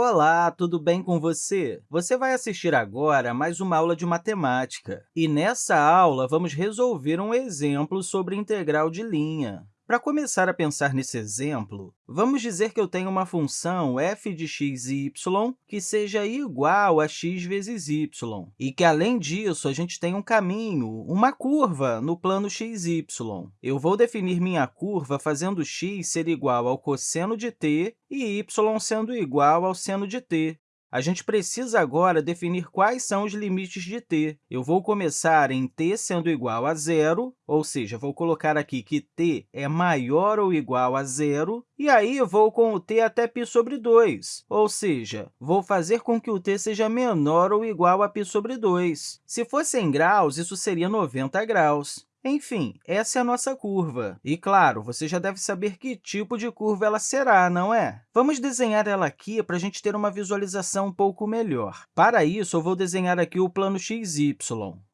Olá, tudo bem com você? Você vai assistir agora a mais uma aula de matemática. E nessa aula, vamos resolver um exemplo sobre integral de linha. Para começar a pensar nesse exemplo, vamos dizer que eu tenho uma função f de x e y que seja igual a x vezes y, e que, além disso, a gente tem um caminho, uma curva, no plano xy. Eu vou definir minha curva fazendo x ser igual ao cosseno de t e y sendo igual ao seno de t. A gente precisa agora definir quais são os limites de t. Eu vou começar em t sendo igual a zero, ou seja, vou colocar aqui que t é maior ou igual a zero, e aí vou com o t até π sobre 2, ou seja, vou fazer com que o t seja menor ou igual a π sobre 2. Se fosse em graus, isso seria 90 graus. Enfim, essa é a nossa curva. E, claro, você já deve saber que tipo de curva ela será, não é? Vamos desenhar ela aqui para a gente ter uma visualização um pouco melhor. Para isso, eu vou desenhar aqui o plano xy.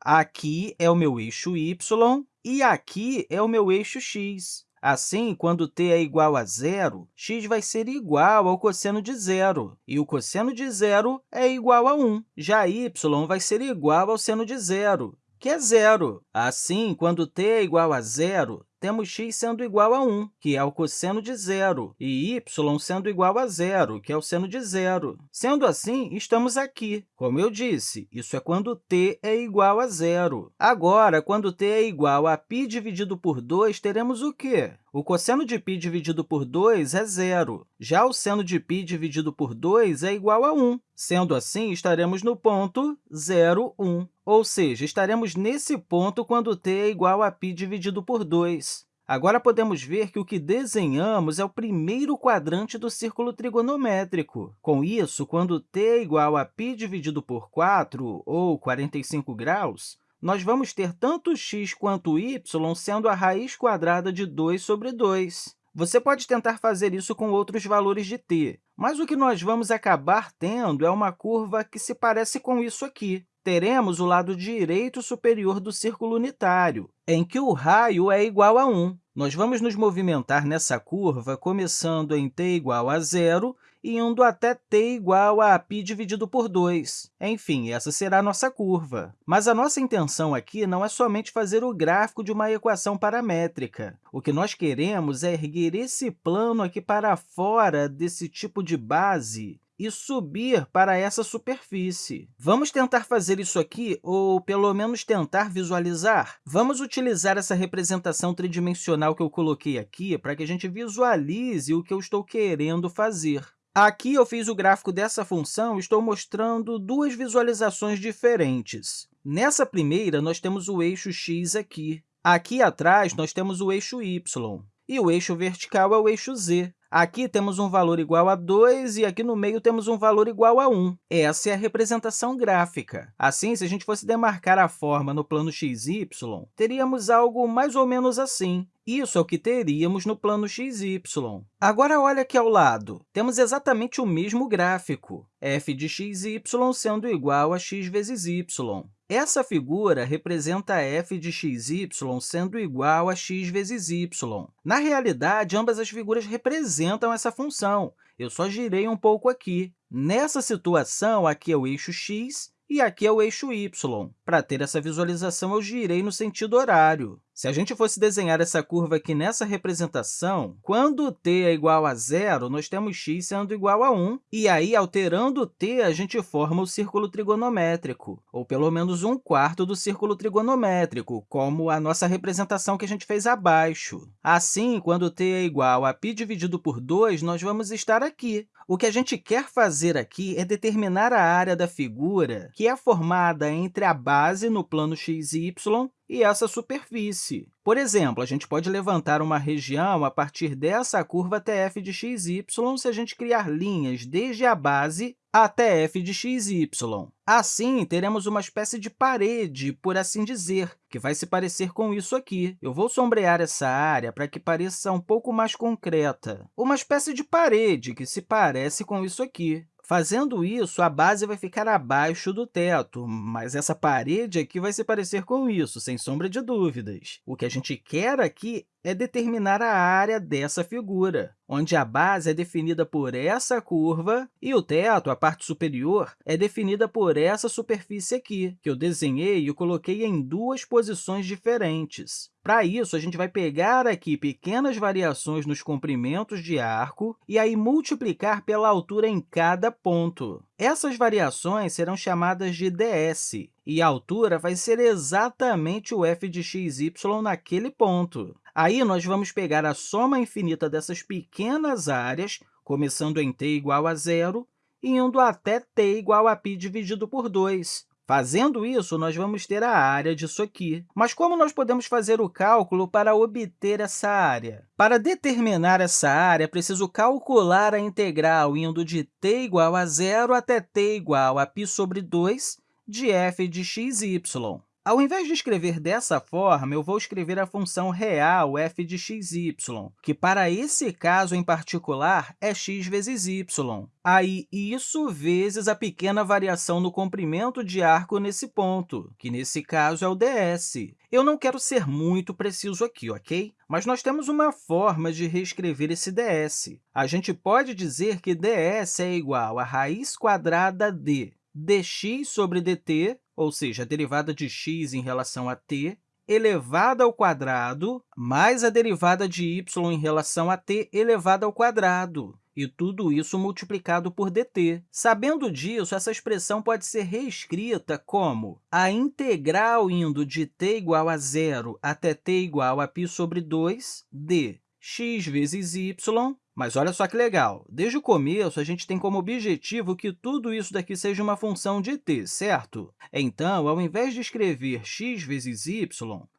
Aqui é o meu eixo y e aqui é o meu eixo x. Assim, quando t é igual a zero, x vai ser igual ao cosseno de zero, e o cosseno de zero é igual a 1. Já y vai ser igual ao seno de zero, que é zero. Assim, quando t é igual a zero, temos x sendo igual a 1, que é o cosseno de zero, e y sendo igual a zero, que é o seno de zero. Sendo assim, estamos aqui. Como eu disse, isso é quando t é igual a zero. Agora, quando t é igual a π dividido por 2, teremos o quê? O cosseno de π dividido por 2 é zero. Já o seno de π dividido por 2 é igual a 1. Sendo assim, estaremos no ponto 0, 1. Ou seja, estaremos nesse ponto quando t é igual a π dividido por 2. Agora, podemos ver que o que desenhamos é o primeiro quadrante do círculo trigonométrico. Com isso, quando t é igual a π dividido por 4, ou 45 graus, nós vamos ter tanto x quanto y sendo a raiz quadrada de 2 sobre 2. Você pode tentar fazer isso com outros valores de t, mas o que nós vamos acabar tendo é uma curva que se parece com isso aqui teremos o lado direito superior do círculo unitário, em que o raio é igual a 1. Nós vamos nos movimentar nessa curva começando em t igual a zero e indo até t igual a π dividido por 2. Enfim, essa será a nossa curva. Mas a nossa intenção aqui não é somente fazer o gráfico de uma equação paramétrica. O que nós queremos é erguer esse plano aqui para fora desse tipo de base e subir para essa superfície. Vamos tentar fazer isso aqui, ou pelo menos tentar visualizar? Vamos utilizar essa representação tridimensional que eu coloquei aqui para que a gente visualize o que eu estou querendo fazer. Aqui eu fiz o gráfico dessa função estou mostrando duas visualizações diferentes. Nessa primeira, nós temos o eixo x aqui. Aqui atrás, nós temos o eixo y. E o eixo vertical é o eixo z. Aqui temos um valor igual a 2 e aqui no meio temos um valor igual a 1. Essa é a representação gráfica. Assim, se a gente fosse demarcar a forma no plano xy, teríamos algo mais ou menos assim. Isso é o que teríamos no plano xy. Agora, olha aqui ao lado. Temos exatamente o mesmo gráfico, f de xy sendo igual a x vezes y. Essa figura representa f de xy sendo igual a x vezes y. Na realidade, ambas as figuras representam essa função. Eu só girei um pouco aqui. Nessa situação, aqui é o eixo x e aqui é o eixo y. Para ter essa visualização, eu girei no sentido horário. Se a gente fosse desenhar essa curva aqui nessa representação, quando t é igual a zero, nós temos x sendo igual a 1, e aí, alterando t, a gente forma o círculo trigonométrico, ou pelo menos um quarto do círculo trigonométrico, como a nossa representação que a gente fez abaixo. Assim, quando t é igual a π dividido por 2, nós vamos estar aqui. O que a gente quer fazer aqui é determinar a área da figura, que é formada entre a base no plano xy e essa superfície. Por exemplo, a gente pode levantar uma região a partir dessa curva até f de xy se a gente criar linhas desde a base até f de xy. Assim, teremos uma espécie de parede, por assim dizer, que vai se parecer com isso aqui. Eu vou sombrear essa área para que pareça um pouco mais concreta. Uma espécie de parede que se parece com isso aqui. Fazendo isso, a base vai ficar abaixo do teto, mas essa parede aqui vai se parecer com isso, sem sombra de dúvidas. O que a gente quer aqui é determinar a área dessa figura, onde a base é definida por essa curva e o teto, a parte superior, é definida por essa superfície aqui, que eu desenhei e coloquei em duas posições diferentes. Para isso, a gente vai pegar aqui pequenas variações nos comprimentos de arco e aí multiplicar pela altura em cada ponto. Essas variações serão chamadas de ds, e a altura vai ser exatamente o f de x, y naquele ponto. Aí, nós vamos pegar a soma infinita dessas pequenas áreas, começando em t igual a zero, e indo até t igual a π dividido por 2. Fazendo isso, nós vamos ter a área disso aqui. Mas como nós podemos fazer o cálculo para obter essa área? Para determinar essa área, é preciso calcular a integral indo de t igual a zero até t igual a π sobre 2 de f de x, y. Ao invés de escrever dessa forma, eu vou escrever a função real f de x, y, que, para esse caso em particular, é x vezes y. Aí, isso vezes a pequena variação no comprimento de arco nesse ponto, que, nesse caso, é o ds. Eu não quero ser muito preciso aqui, ok? Mas nós temos uma forma de reescrever esse ds. A gente pode dizer que ds é igual a raiz quadrada de dx sobre dt, ou seja, a derivada de x em relação a t, elevada ao quadrado, mais a derivada de y em relação a t elevada ao quadrado, e tudo isso multiplicado por dt. Sabendo disso, essa expressão pode ser reescrita como a integral indo de t igual a zero até t igual a π sobre 2 de x vezes y mas olha só que legal, desde o começo, a gente tem como objetivo que tudo isso daqui seja uma função de t, certo? Então, ao invés de escrever x vezes y,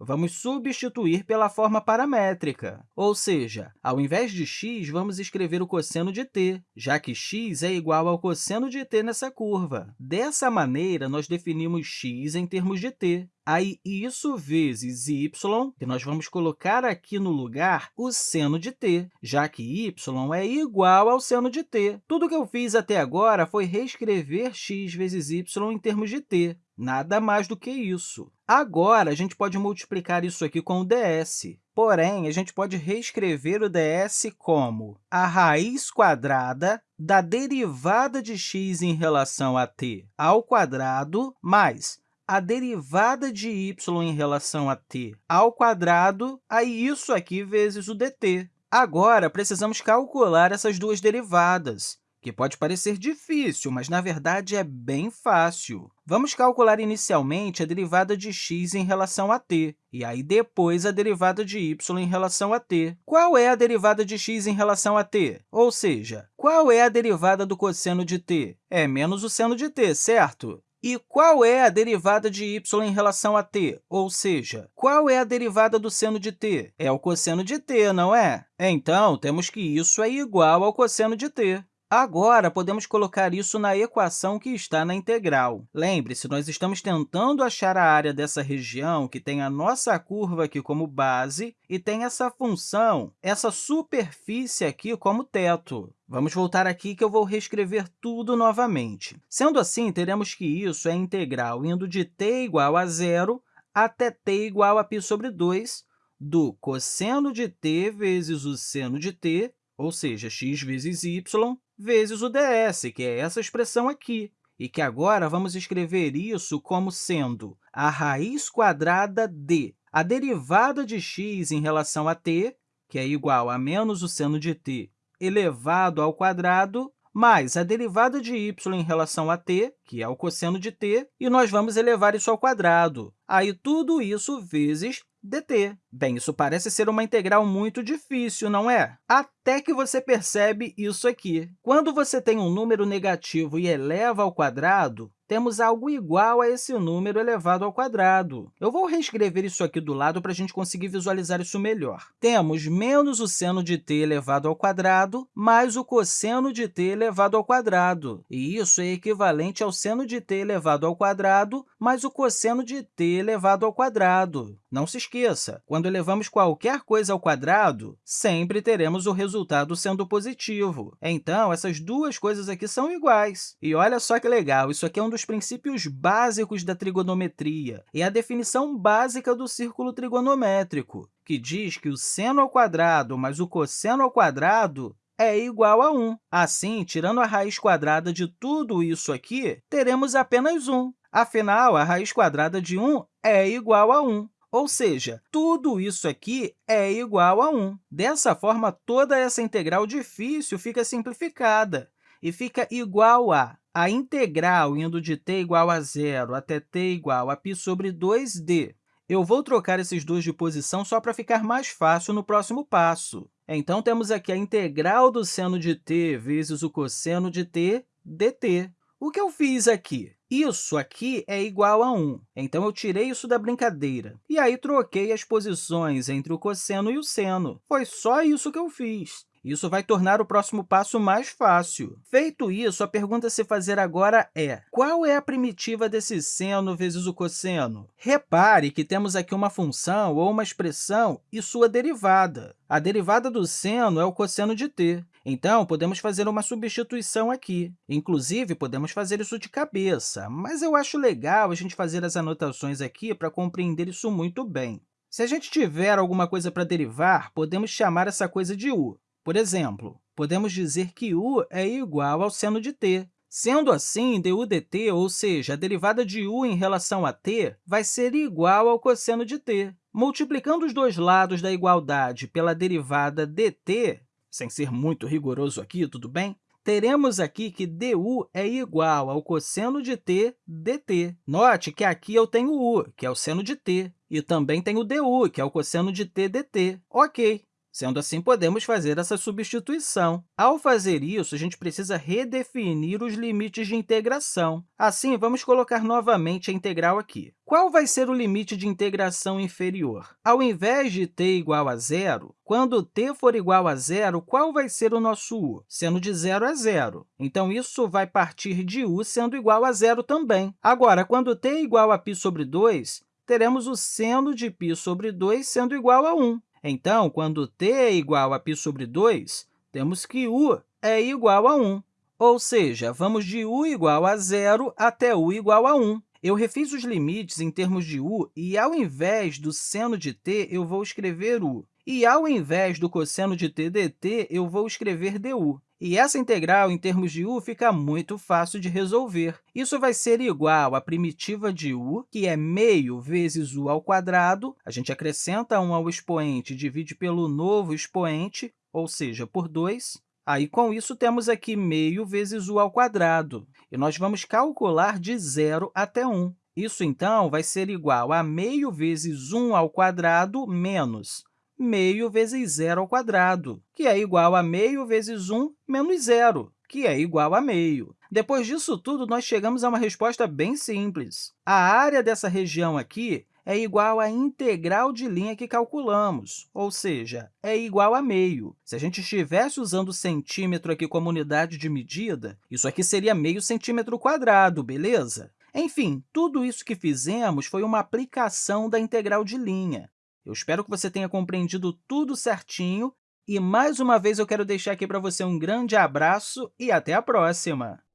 vamos substituir pela forma paramétrica, ou seja, ao invés de x, vamos escrever o cosseno de t, já que x é igual ao cosseno de t nessa curva. Dessa maneira, nós definimos x em termos de t. Aí, isso vezes y, que nós vamos colocar aqui no lugar o seno de t, já que y é igual ao seno de t. Tudo que eu fiz até agora foi reescrever x vezes y em termos de t, nada mais do que isso. Agora, a gente pode multiplicar isso aqui com o ds. Porém, a gente pode reescrever o ds como a raiz quadrada da derivada de x em relação a t ao quadrado mais a derivada de y em relação a t ao quadrado, aí isso aqui vezes o dt. Agora, precisamos calcular essas duas derivadas, que pode parecer difícil, mas, na verdade, é bem fácil. Vamos calcular inicialmente a derivada de x em relação a t, e aí depois a derivada de y em relação a t. Qual é a derivada de x em relação a t? Ou seja, qual é a derivada do cosseno de t? É menos o seno de t, certo? E qual é a derivada de y em relação a t? Ou seja, qual é a derivada do seno de t? É o cosseno de t, não é? Então, temos que isso é igual ao cosseno de t. Agora, podemos colocar isso na equação que está na integral. Lembre-se, nós estamos tentando achar a área dessa região que tem a nossa curva aqui como base e tem essa função, essa superfície aqui como teto. Vamos voltar aqui que eu vou reescrever tudo novamente. Sendo assim, teremos que isso é integral indo de t igual a zero até t igual a π sobre 2 do cosseno de t vezes o seno de t, ou seja, x vezes y, vezes o ds, que é essa expressão aqui, e que agora vamos escrever isso como sendo a raiz quadrada de a derivada de x em relação a t, que é igual a menos o seno de t elevado ao quadrado, mais a derivada de y em relação a t, que é o cosseno de t, e nós vamos elevar isso ao quadrado. Aí, tudo isso vezes dt. Bem, isso parece ser uma integral muito difícil, não é? Até que você percebe isso aqui. Quando você tem um número negativo e eleva ao quadrado, temos algo igual a esse número elevado ao quadrado. Eu vou reescrever isso aqui do lado para a gente conseguir visualizar isso melhor. Temos menos o seno de t elevado ao quadrado mais o cosseno de t elevado ao quadrado. E isso é equivalente ao seno de t elevado ao quadrado mais o cosseno de t elevado ao quadrado. Não se esqueça, quando elevamos qualquer coisa ao quadrado, sempre teremos o resultado sendo positivo. Então, essas duas coisas aqui são iguais. E olha só que legal, isso aqui é um dos princípios básicos da trigonometria, e a definição básica do círculo trigonométrico, que diz que o seno ao quadrado mais o cosseno ao quadrado é igual a 1. Assim, tirando a raiz quadrada de tudo isso aqui, teremos apenas 1. Afinal, a raiz quadrada de 1 é igual a 1. Ou seja, tudo isso aqui é igual a 1. Dessa forma, toda essa integral difícil fica simplificada e fica igual a a integral indo de t igual a zero até t igual a π sobre 2d. Eu vou trocar esses dois de posição só para ficar mais fácil no próximo passo. Então, temos aqui a integral do seno de t vezes o cosseno de t dt. O que eu fiz aqui? Isso aqui é igual a 1, então eu tirei isso da brincadeira. E aí, troquei as posições entre o cosseno e o seno. Foi só isso que eu fiz. Isso vai tornar o próximo passo mais fácil. Feito isso, a pergunta a se fazer agora é qual é a primitiva desse seno vezes o cosseno? Repare que temos aqui uma função ou uma expressão e sua derivada. A derivada do seno é o cosseno de t. Então, podemos fazer uma substituição aqui. Inclusive, podemos fazer isso de cabeça, mas eu acho legal a gente fazer as anotações aqui para compreender isso muito bem. Se a gente tiver alguma coisa para derivar, podemos chamar essa coisa de u. Por exemplo, podemos dizer que u é igual ao seno de t. Sendo assim, du dt, ou seja, a derivada de u em relação a t, vai ser igual ao cosseno de t. Multiplicando os dois lados da igualdade pela derivada dt, sem ser muito rigoroso aqui, tudo bem? Teremos aqui que du é igual ao cosseno de t dt. Note que aqui eu tenho u, que é o seno de t, e também tenho du, que é o cosseno de t dt. Ok, Sendo assim, podemos fazer essa substituição. Ao fazer isso, a gente precisa redefinir os limites de integração. Assim, vamos colocar novamente a integral aqui. Qual vai ser o limite de integração inferior? Ao invés de t igual a zero, quando t for igual a zero, qual vai ser o nosso u? Sendo de zero a zero. Então, isso vai partir de u sendo igual a zero também. Agora, quando t é igual a π sobre 2, teremos o seno de π sobre 2 sendo igual a 1. Então, quando t é igual a π sobre 2, temos que u é igual a 1. Ou seja, vamos de u igual a zero até u igual a 1. Eu refiz os limites em termos de u e, ao invés do seno de t, eu vou escrever u. E, ao invés do cosseno de t dt, eu vou escrever du. E essa integral, em termos de u, fica muito fácil de resolver. Isso vai ser igual à primitiva de u, que é meio vezes u ao quadrado. A gente acrescenta 1 ao expoente e divide pelo novo expoente, ou seja, por 2. Aí, com isso, temos aqui meio vezes u ao quadrado. E nós vamos calcular de 0 até 1. Isso, então, vai ser igual a meio vezes 1 ao quadrado menos meio vezes zero ao quadrado, que é igual a meio vezes 1 menos zero, que é igual a meio. Depois disso tudo, nós chegamos a uma resposta bem simples. A área dessa região aqui é igual à integral de linha que calculamos, ou seja, é igual a meio. Se a gente estivesse usando centímetro aqui como unidade de medida, isso aqui seria meio centímetro quadrado, beleza? Enfim, tudo isso que fizemos foi uma aplicação da integral de linha. Eu espero que você tenha compreendido tudo certinho e, mais uma vez, eu quero deixar aqui para você um grande abraço e até a próxima!